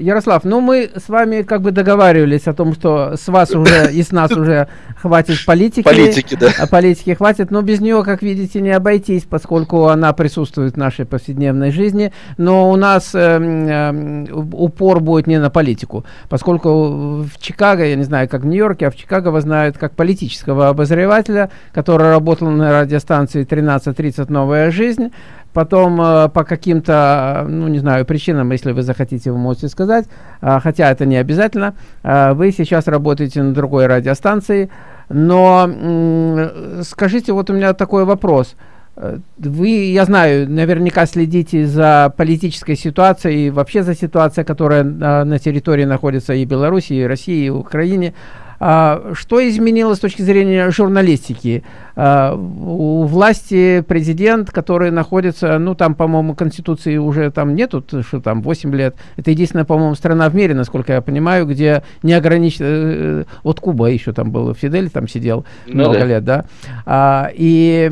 Ярослав, ну мы с вами как бы договаривались о том, что с вас уже и с нас уже хватит политики. Политики, да. А политики хватит, но без нее, как видите, не обойтись, поскольку она присутствует в нашей повседневной жизни. Но у нас э, э, упор будет не на политику, поскольку в Чикаго, я не знаю, как в Нью-Йорке, а в Чикаго вас знают как политического обозревателя, который работал на радиостанции 1330 «Новая жизнь», Потом э, по каким-то, ну не знаю, причинам, если вы захотите, вы можете сказать, э, хотя это не обязательно, э, вы сейчас работаете на другой радиостанции, но э, скажите, вот у меня такой вопрос. Э, вы, я знаю, наверняка следите за политической ситуацией и вообще за ситуацией, которая э, на территории находится и Беларуси, и России, и Украине. А, что изменилось с точки зрения журналистики? А, у власти президент, который находится, ну там, по-моему, Конституции уже там нету, что там 8 лет. Это единственная, по-моему, страна в мире, насколько я понимаю, где не ограничено... Э, вот Куба еще там был, Фидель там сидел ну, много да. лет, да. А, и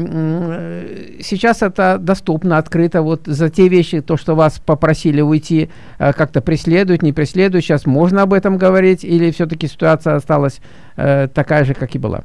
сейчас это доступно, открыто. Вот за те вещи, то, что вас попросили уйти, э, как-то преследуют, не преследуют, сейчас можно об этом говорить или все-таки ситуация осталась э, такая же, как и была.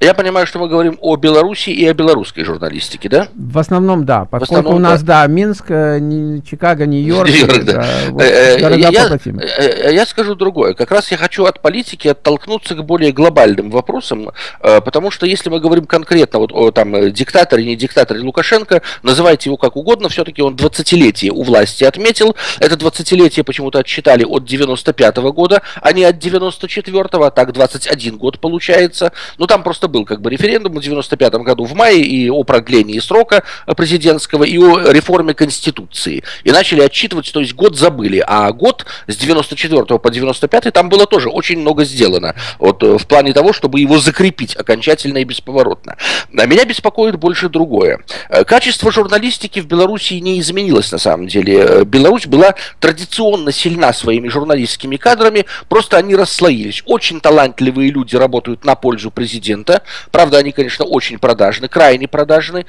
Я понимаю, что мы говорим о Беларуси и о белорусской журналистике, да? В основном, да. Поскольку основном, у нас, да, да Минск, э, Чикаго, Нью-Йорк. Нью да. вот, э, э, я, я, я скажу другое. Как раз я хочу от политики оттолкнуться к более глобальным вопросам, потому что если мы говорим конкретно вот о там диктаторе, не диктаторе Лукашенко, называйте его как угодно, все-таки он 20-летие у власти отметил. Это 20-летие почему-то отсчитали от 95 -го года, а не от 94-го, а так 21 год получается. Ну, там просто был как бы референдум в 95 году в мае и о продлении срока президентского, и о реформе Конституции. И начали отчитывать, то есть год забыли. А год с 94 по 95 там было тоже очень много сделано. Вот э, в плане того, чтобы его закрепить окончательно и бесповоротно. А меня беспокоит больше другое. Э, качество журналистики в Беларуси не изменилось на самом деле. Э, Беларусь была традиционно сильна своими журналистскими кадрами, просто они расслоились. Очень талантливые люди работают на пользу президента президента. Правда, они, конечно, очень продажны, крайне продажны.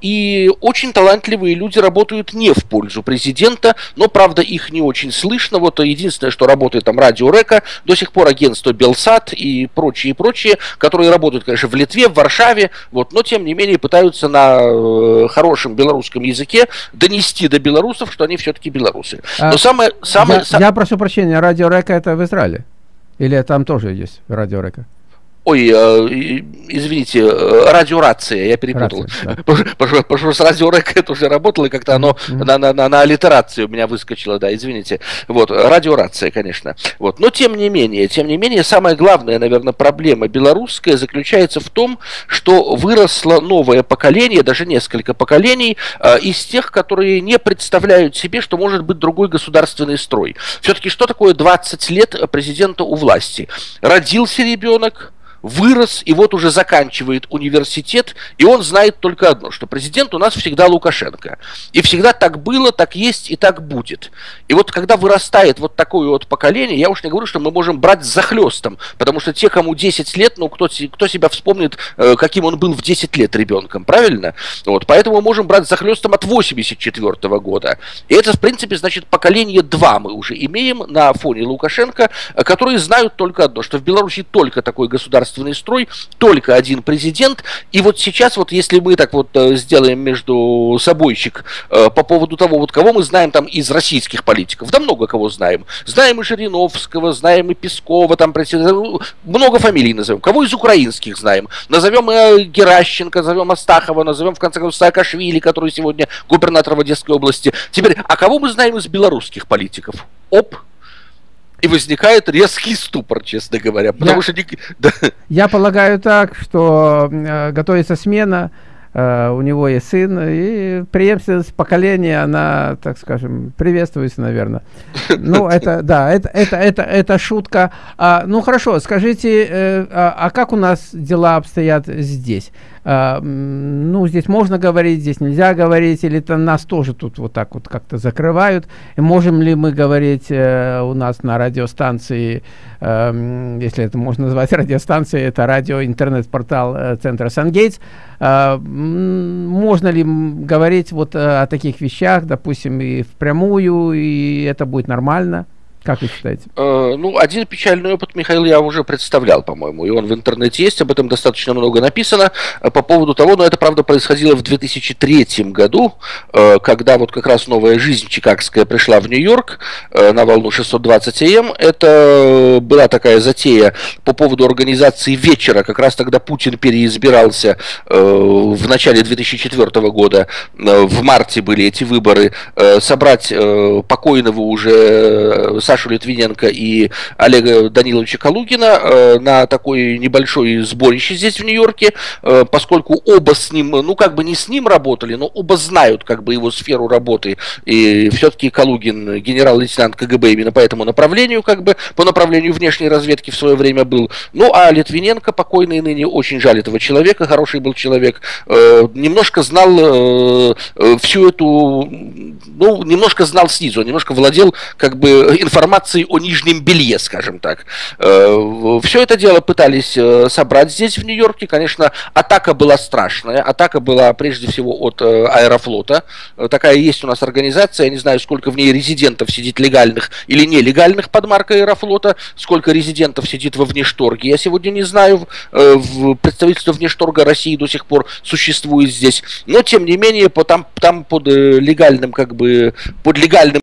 И очень талантливые люди работают не в пользу президента, но, правда, их не очень слышно. Вот единственное, что работает там Радио Река, до сих пор агентство Белсат и прочие, прочие, которые работают, конечно, в Литве, в Варшаве, вот, но, тем не менее, пытаются на э, хорошем белорусском языке донести до белорусов, что они все-таки белорусы. А, но самое... самое я, сам... я прошу прощения, Радио Река это в Израиле? Или там тоже есть Радио Река? Ой, э, извините, э, радиорация, я перепутал. Рация, да. Потому что с радиорек это уже работало, и как-то оно mm-hmm. на, на, на, на аллитерацию у меня выскочило, да, извините. Вот, радиорация, конечно. Вот. Но тем не менее, тем не менее, самая главная, наверное, проблема белорусская заключается в том, что выросло новое поколение, даже несколько поколений, э, из тех, которые не представляют себе, что может быть другой государственный строй. Все-таки что такое 20 лет президента у власти? Родился ребенок, вырос и вот уже заканчивает университет, и он знает только одно, что президент у нас всегда Лукашенко. И всегда так было, так есть и так будет. И вот когда вырастает вот такое вот поколение, я уж не говорю, что мы можем брать за хлестом, потому что те, кому 10 лет, ну кто, кто себя вспомнит, э, каким он был в 10 лет ребенком, правильно? Вот, поэтому мы можем брать за хлестом от 84 -го года. И это, в принципе, значит, поколение 2 мы уже имеем на фоне Лукашенко, э, которые знают только одно, что в Беларуси только такой государственный государственный строй, только один президент. И вот сейчас, вот если мы так вот э, сделаем между собойчик э, по поводу того, вот кого мы знаем там из российских политиков, да много кого знаем. Знаем и Жириновского, знаем и Пескова, там много фамилий назовем. Кого из украинских знаем? Назовем и Геращенко, назовем Астахова, назовем в конце концов Саакашвили, который сегодня губернатор в Одесской области. Теперь, а кого мы знаем из белорусских политиков? Оп, и возникает резкий ступор, честно говоря. Потому я, что... Да. Я полагаю так, что э, готовится смена, э, у него есть сын, и преемственность поколения, она, так скажем, приветствуется, наверное. Ну, это, да, это, это, это, это шутка. А, ну, хорошо, скажите, э, а, а как у нас дела обстоят здесь? Ну, здесь можно говорить, здесь нельзя говорить, или это нас тоже тут вот так вот как-то закрывают. И можем ли мы говорить э, у нас на радиостанции, э, если это можно назвать радиостанцией, это радио, интернет-портал э, центра Сангейтс, э, можно ли говорить вот э, о таких вещах, допустим, и впрямую, и это будет нормально? Как вы считаете? Э, ну, один печальный опыт, Михаил, я уже представлял, по-моему, и он в интернете есть, об этом достаточно много написано э, по поводу того, но это, правда, происходило в 2003 году, э, когда вот как раз новая жизнь чикагская пришла в Нью-Йорк э, на волну 620 АМ. Это была такая затея по поводу организации вечера, как раз тогда Путин переизбирался э, в начале 2004 года, э, в марте были эти выборы, э, собрать э, покойного уже э, Сашу Литвиненко и Олега Даниловича Калугина э, на такой небольшой сборище здесь в Нью-Йорке, э, поскольку оба с ним, ну как бы не с ним работали, но оба знают как бы его сферу работы, и все-таки Калугин генерал-лейтенант КГБ именно по этому направлению, как бы по направлению внешней разведки в свое время был. Ну а Литвиненко, покойный ныне, очень жаль этого человека, хороший был человек, э, немножко знал всю эту, ну немножко знал снизу, немножко владел как бы информацией информации о нижнем белье, скажем так. Э, Все это дело пытались э, собрать здесь, в Нью-Йорке. Конечно, атака была страшная. Атака была прежде всего от э, Аэрофлота. Такая есть у нас организация. Я не знаю, сколько в ней резидентов сидит легальных или нелегальных под маркой Аэрофлота. Сколько резидентов сидит во внешторге. Я сегодня не знаю. Представительство внешторга России до сих пор существует здесь. Но, тем не менее, по, там, там под легальным, как бы, под легальным